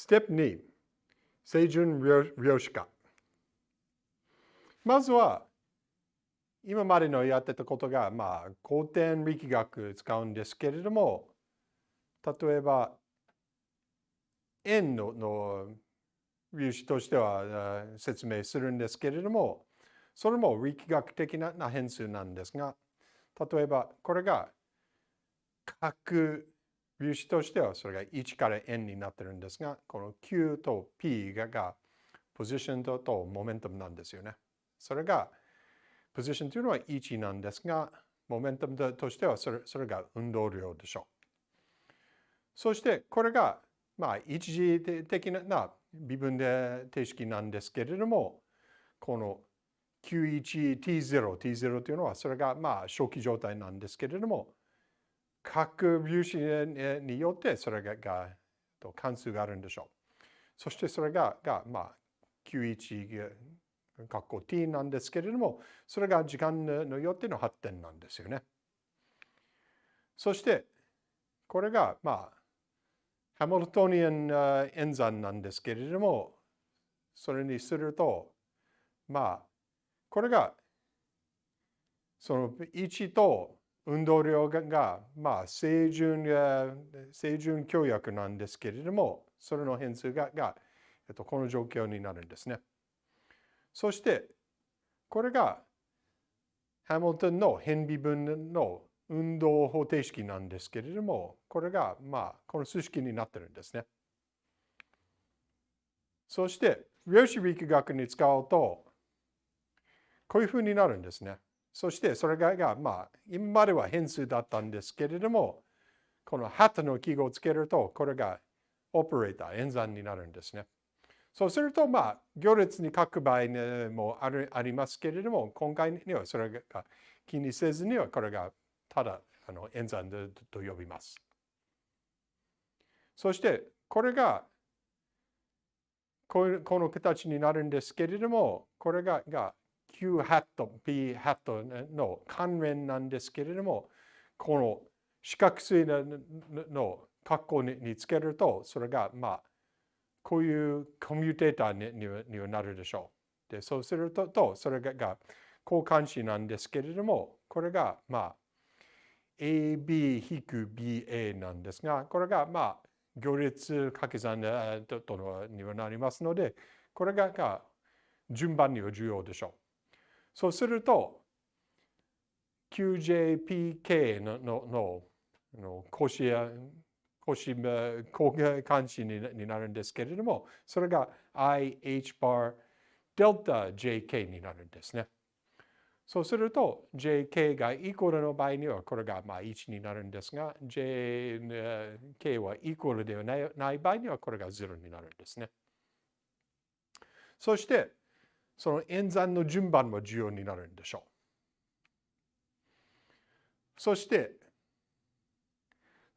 ステップ2、清純量子化。まずは、今までのやってたことが、まあ、古典力学使うんですけれども、例えば、円のの粒子としては説明するんですけれども、それも力学的な変数なんですが、例えばこれが角粒子としてはそれが1から n になってるんですが、この q と p ががポジションととモメントムなんですよね。それがポジションというのは1なんですが、モメントムとしてはそれそれが運動量でしょう。そしてこれがまあ一時的な微分で定式なんですけれども、この Q1T0、T0 というのはそれがまあ初期状態なんですけれども、各粒子によってそれがが関数があるんでしょう。そしてそれががまあ Q1 括弧 t なんですけれども、それが時間のよっての発展なんですよね。そして、これが、まあ、ハミルトニアン演算なんですけれども、それにすると、まあ、これが、その1と運動量が、まあ、清純、清純協約なんですけれども、それの変数がが、えっと、この状況になるんですね。そして、これがハミルトンの変微分の運動方程式なんですけれども、これが、まあ、この数式になってるんですね。そして、量子力学に使うと、こういうふうになるんですね。そして、それが、まあ、今までは変数だったんですけれども、このハトの記号をつけると、これがオペレーター、演算になるんですね。そうすると、まあ、行列に書く場合もあるありますけれども、今回にはそれが気にせずには、これがただあの演算でと呼びます。そして、これがこの形になるんですけれども、これがが Q ハット、P ハットの関連なんですけれども、この四角錐の格好につけると、それがまあこういうコミュテーターににはなるでしょう。で、そうすると、とそれがが交換子なんですけれども、これが、まあ、AB-BA なんですが、これが、まあ、行列掛け算とのにはなりますので、これが順番には重要でしょう。そうすると、QJPK ののののコシア星交関心になるんですけれども、それが IH bar デルタ JK になるんですね。そうすると JK がイコールの場合にはこれがまあ1になるんですが JK はイコールではない場合にはこれが0になるんですね。そしてその演算の順番も重要になるんでしょう。そして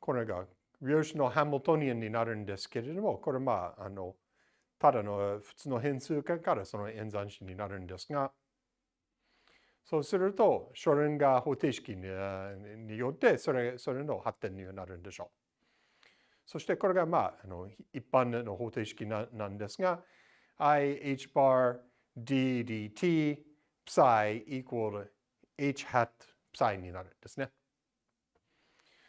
これが量子のハミルトニアンになるんですけれども、これまあ、あの、ただの普通の変数からその演算子になるんですが、そうすると、ショレンガー方程式によってそれ、それの発展になるんでしょう。そしてこれがまあ、あの一般の方程式ななんですが、IH bar DDT psi equal h hat psi になるんですね。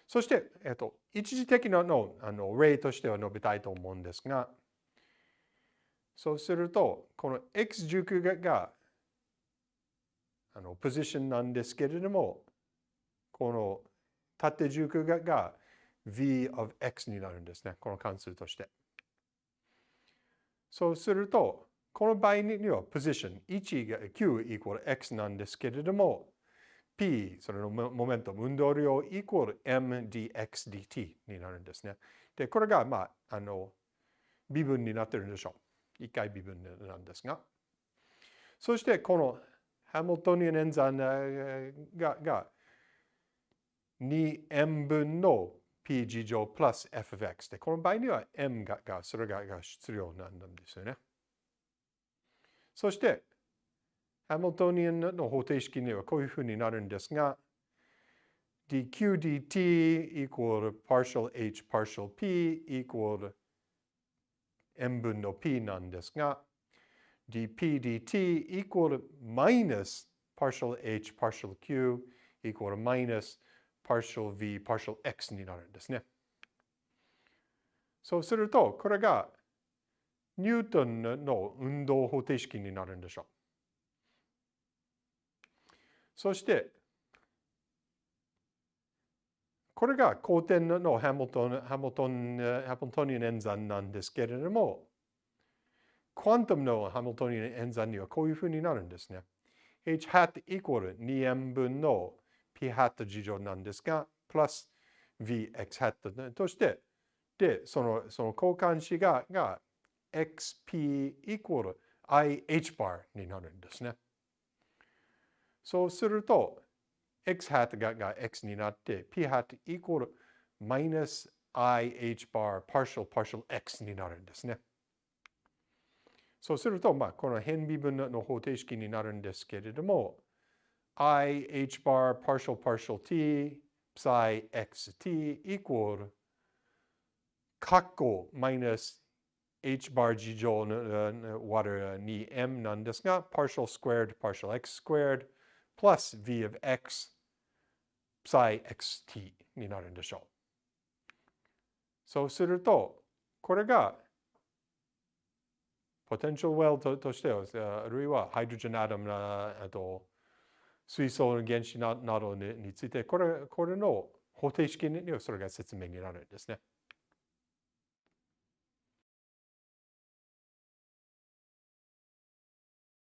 そして、えっと、一時的なのあの例としては述べたいと思うんですが、そうすると、この x 軸があのポジションなんですけれども、この縦軸がが v of x になるんですね。この関数として。そうすると、この場合にはポジション1が q イコール x なんですけれども、P、それのモメントム、運動量イコール mdxdt になるんですね。で、これが、まあ、あの、微分になってるんでしょう。一回微分なんですが。そして、このハミルトニアン演算がが 2m 分の p 次乗プラス f of x で、この場合には m ががそれがが必要なんですよね。そして、ハミルトニアンの方程式にはこういうふうになるんですが、dq dt equal partial h partial p equal 塩分の P なんですが、dp dt equal minus partial h partial q equal minus partial v partial x になるんですね。そうすると、これがニュートンの運動方程式になるんでしょう。そして、これが後天のハミルトンハミルトンハミルトニアン演算なんですけれども、クワントムのハミルトニアン演算にはこういうふうになるんですね。h hat equal 2m 分の p hat 事乗なんですが、プラス vx hat として、で、そのその交換子がが xp equal ih bar になるんですね。そうすると、x hat がが x になって、p hat equal minus ih bar partial partial x になるんですね。そうすると、まあ、この変微分の方程式になるんですけれども、i h bar partial partial t psi xt equal カッコ minus h bar 事乗の割る 2m なんですが、partial squared partial x squared plus v of x psi xt になるんでしょう。そうすると、これがポテンシャルウェルととしては、あるいはハイドロジェンアトムなあと水素の原子などについて、これこれの方程式にはそれが説明になるんですね。